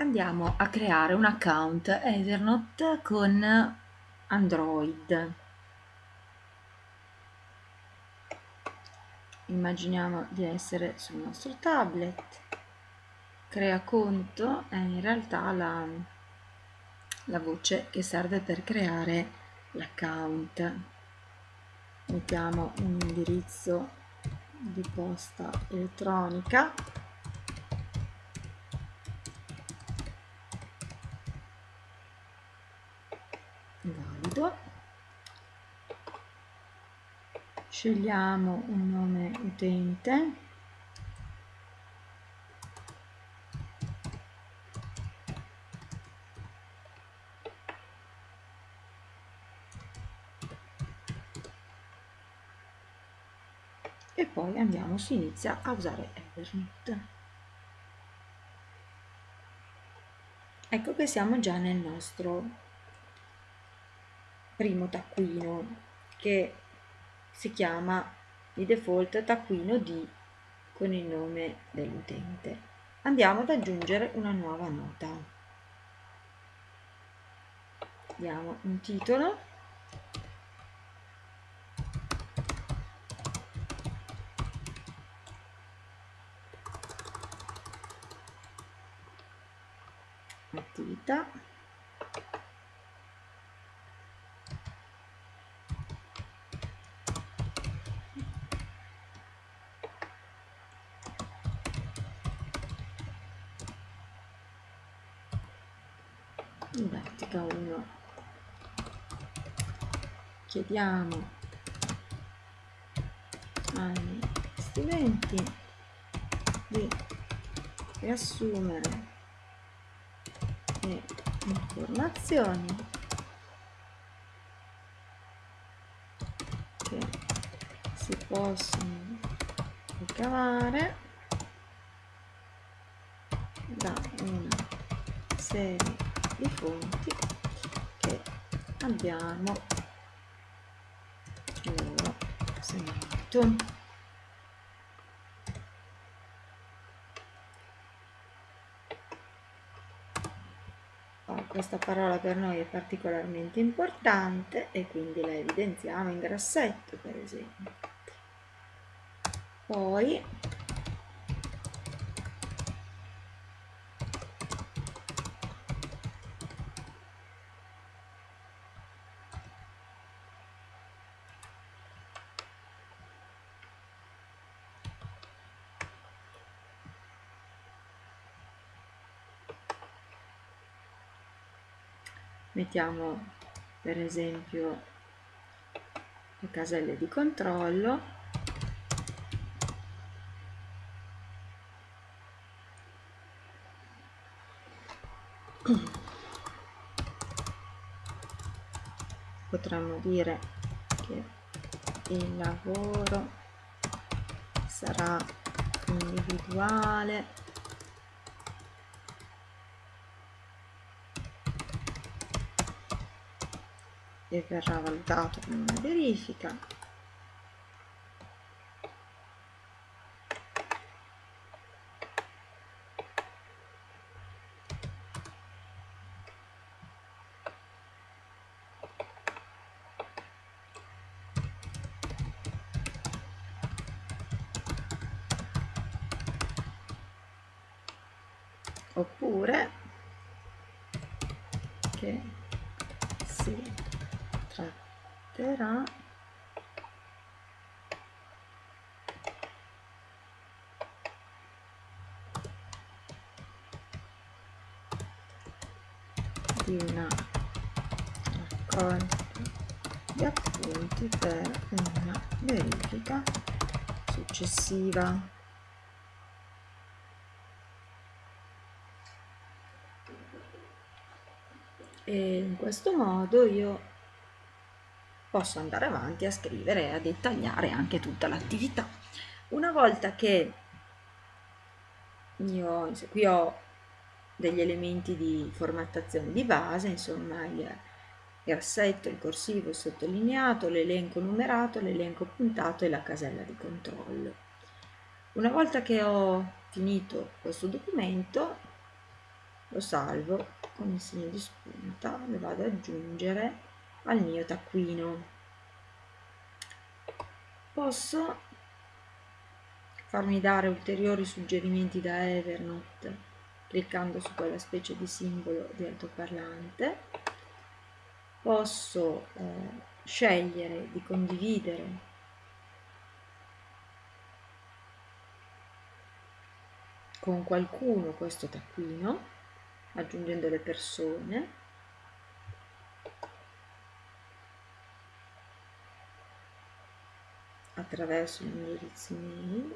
andiamo a creare un account Ethernet con Android. Immaginiamo di essere sul nostro tablet. Crea conto è in realtà la, la voce che serve per creare l'account. Mettiamo un indirizzo di posta elettronica scegliamo un nome utente. E poi andiamo si inizia a usare Evernote. Ecco che siamo già nel nostro primo taccuino che si chiama di default taccuino D con il nome dell'utente. Andiamo ad aggiungere una nuova nota. Diamo un titolo attività 1 chiediamo. Agli studenti di riassumere le informazioni che si possono ricavare da una serie i fonti abbiamo. Segnato questa parola per noi è particolarmente importante e quindi la evidenziamo in grassetto per esempio. Poi mettiamo per esempio le caselle di controllo. Potremmo dire che il lavoro sarà individuale e verrà valutato con una verifica. Oppure che si tratterà di una raccolta di appunti per una verifica successiva. E in questo modo io posso andare avanti a scrivere e a dettagliare anche tutta l'attività. Una volta che io qui ho degli elementi di formattazione di base, insomma il grassetto, il corsivo, il sottolineato, l'elenco numerato, l'elenco puntato e la casella di controllo. Una volta che ho finito questo documento lo salvo con il segno di spunta lo vado ad aggiungere al mio taccuino. Posso farmi dare ulteriori suggerimenti da Evernote cliccando su quella specie di simbolo di altoparlante? Posso eh, scegliere di condividere con qualcuno questo taccuino aggiungendo le persone attraverso l'indirizzo email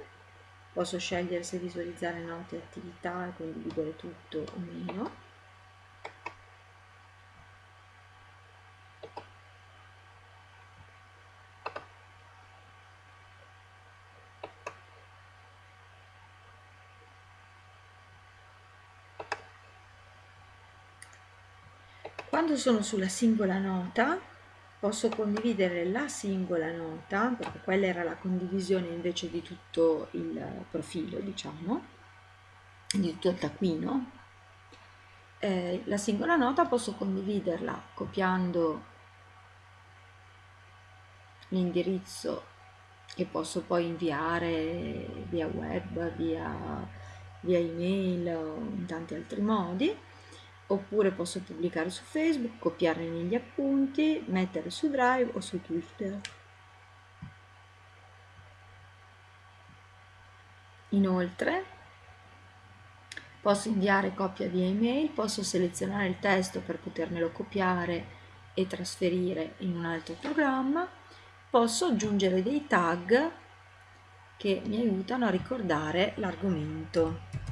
posso scegliere se visualizzare note e attività e condividere tutto o meno. Quando sono sulla singola nota posso condividere la singola nota, perché quella era la condivisione invece di tutto il profilo, diciamo, di tutto il taccuino. Eh, la singola nota posso condividerla copiando l'indirizzo che posso poi inviare via web, via, via email o in tanti altri modi oppure posso pubblicare su Facebook, copiarne negli appunti, mettere su Drive o su Twitter. Inoltre posso inviare copia via email, posso selezionare il testo per potermelo copiare e trasferire in un altro programma, posso aggiungere dei tag che mi aiutano a ricordare l'argomento.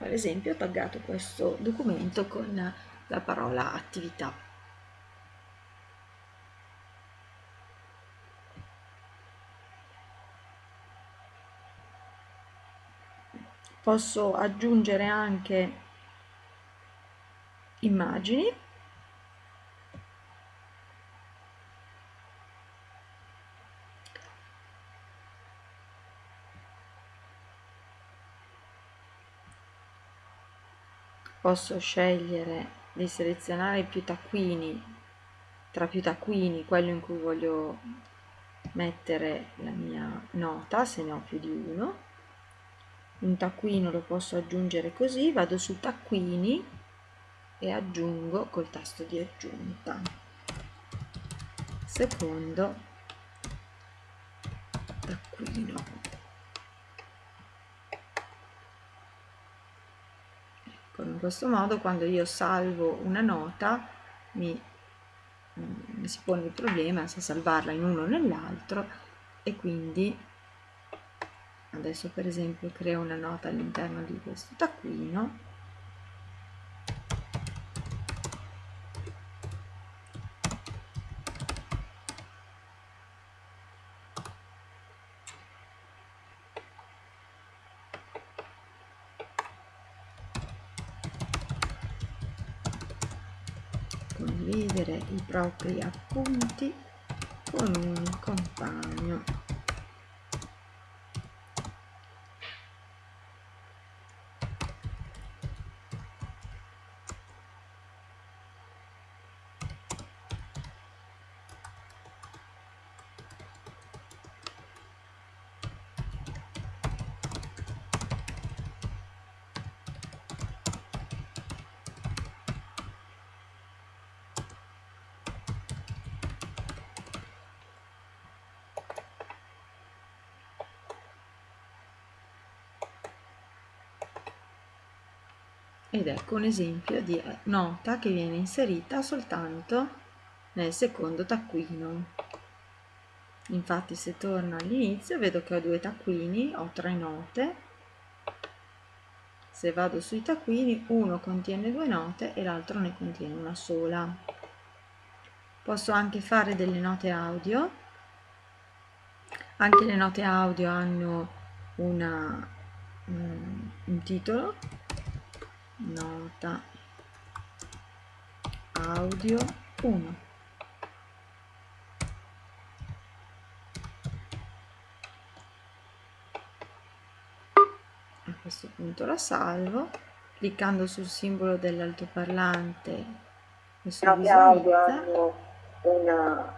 Per esempio ho taggato questo documento con la parola attività. Posso aggiungere anche immagini posso scegliere di selezionare più taccuini tra più taccuini quello in cui voglio mettere la mia nota se ne ho più di uno. Un taccuino lo posso aggiungere così vado su taccuini e aggiungo col tasto di aggiunta. Secondo taccuino in questo modo quando io salvo una nota mi, mi si pone il problema se salvarla in uno o nell'altro e quindi adesso per esempio creo una nota all'interno di questo taccuino condividere i propri appunti con un compagno ed ecco un esempio di nota che viene inserita soltanto nel secondo taccuino. Infatti se torno all'inizio vedo che ho due taccuini ho tre note. Se vado sui taccuini uno contiene due note e l'altro ne contiene una sola. Posso anche fare delle note audio. Anche le note audio hanno una, um, un titolo nota. Audio 1 a questo punto la salvo cliccando sul simbolo dell'altoparlante audio hanno una,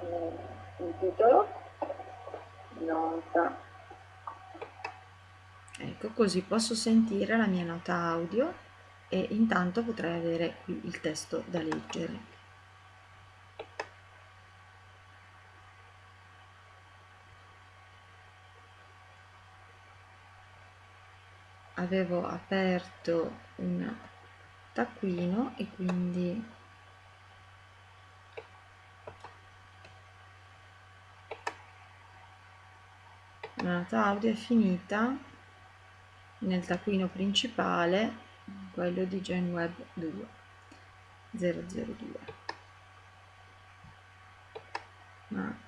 un, un titolo. Nota ecco così posso sentire la mia nota audio e intanto potrei avere qui il testo da leggere. Avevo aperto un taccuino e quindi la nota audio è finita nel taccuino principale quello di GenWeb 2 002 ma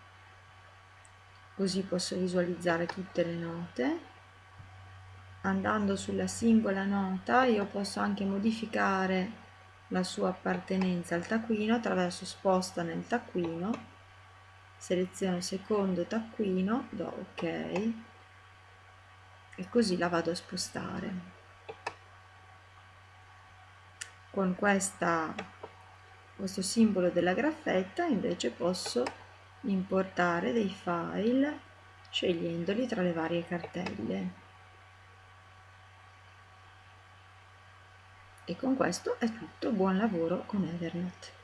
così posso visualizzare tutte le note. Andando sulla singola nota io posso anche modificare la sua appartenenza al taccuino attraverso sposta nel taccuino seleziono secondo taccuino do ok e così la vado a spostare. Con questa, questo simbolo della graffetta invece posso importare dei file scegliendoli tra le varie cartelle. E con questo è tutto. Buon lavoro con Evernote